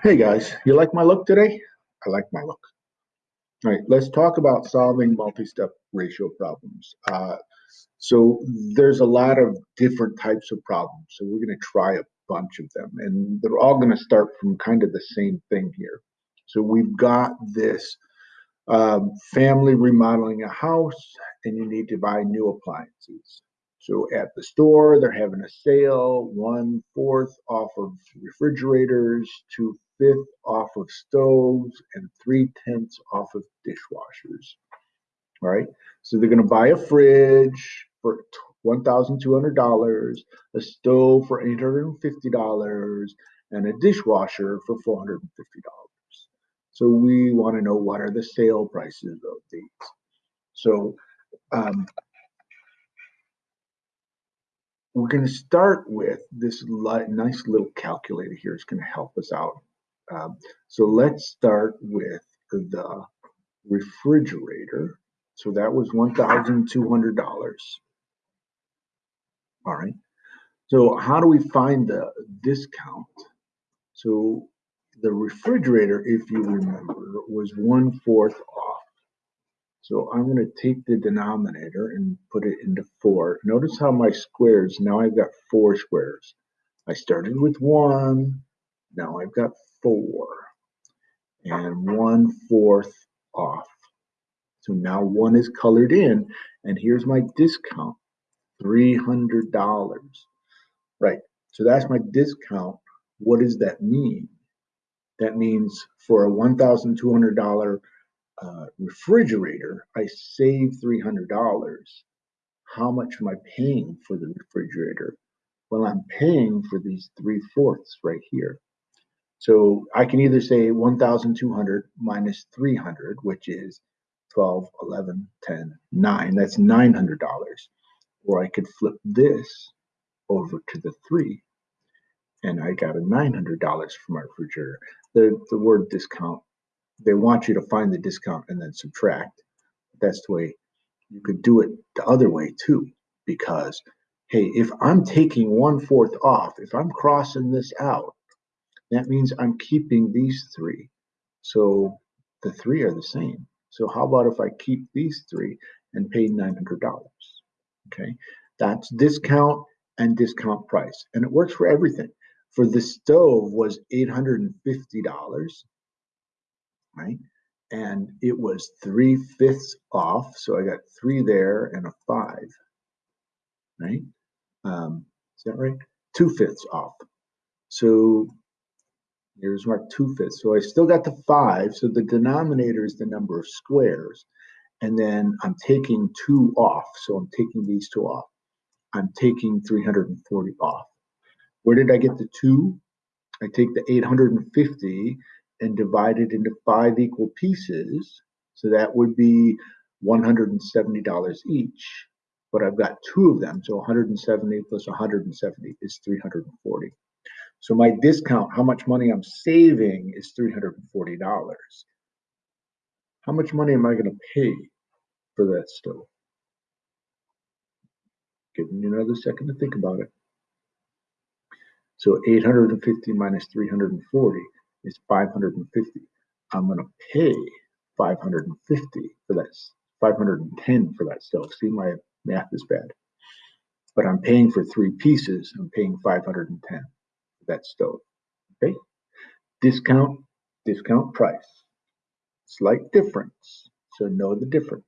Hey guys, you like my look today? I like my look. All right, let's talk about solving multi-step ratio problems. Uh, so there's a lot of different types of problems. So we're going to try a bunch of them and they're all going to start from kind of the same thing here. So we've got this um, family remodeling a house and you need to buy new appliances. So at the store, they're having a sale, one fourth off of refrigerators, two fifth off of stoves, and three tenths off of dishwashers. All right. So they're going to buy a fridge for $1,200, a stove for $850, and a dishwasher for $450. So we want to know what are the sale prices of these. So um, we're going to start with this nice little calculator here. It's going to help us out. Um, so let's start with the refrigerator. So that was $1,200. All right. So how do we find the discount? So the refrigerator, if you remember, was one fourth. So I'm going to take the denominator and put it into four. Notice how my squares, now I've got four squares. I started with one, now I've got four, and one fourth off. So now one is colored in, and here's my discount, $300. Right, so that's my discount. What does that mean? That means for a $1,200 uh, refrigerator, I save $300. How much am I paying for the refrigerator? Well, I'm paying for these three fourths right here. So I can either say 1,200 minus 300, which is 12, 11, 10, 9. That's $900. Or I could flip this over to the 3 and I got a $900 for my refrigerator. The, the word discount they want you to find the discount and then subtract. That's the way you could do it the other way too, because hey, if I'm taking one fourth off, if I'm crossing this out, that means I'm keeping these three. So the three are the same. So how about if I keep these three and pay $900? Okay, that's discount and discount price. And it works for everything. For the stove was $850 right? And it was three fifths off, so I got three there and a five, right? Um, is that right? Two fifths off. So here's my two fifths. So I still got the five. So the denominator is the number of squares. And then I'm taking two off. So I'm taking these two off. I'm taking 340 off. Where did I get the two? I take the 850 and divide it into five equal pieces. So that would be $170 each. But I've got two of them. So 170 plus 170 is 340. So my discount, how much money I'm saving is $340. How much money am I going to pay for that stove? Giving you another second to think about it. So 850 minus 340 is 550. I'm going to pay 550 for that, 510 for that stove. See, my math is bad. But I'm paying for three pieces. I'm paying 510 for that stove. Okay. Discount, discount price. Slight difference. So know the difference.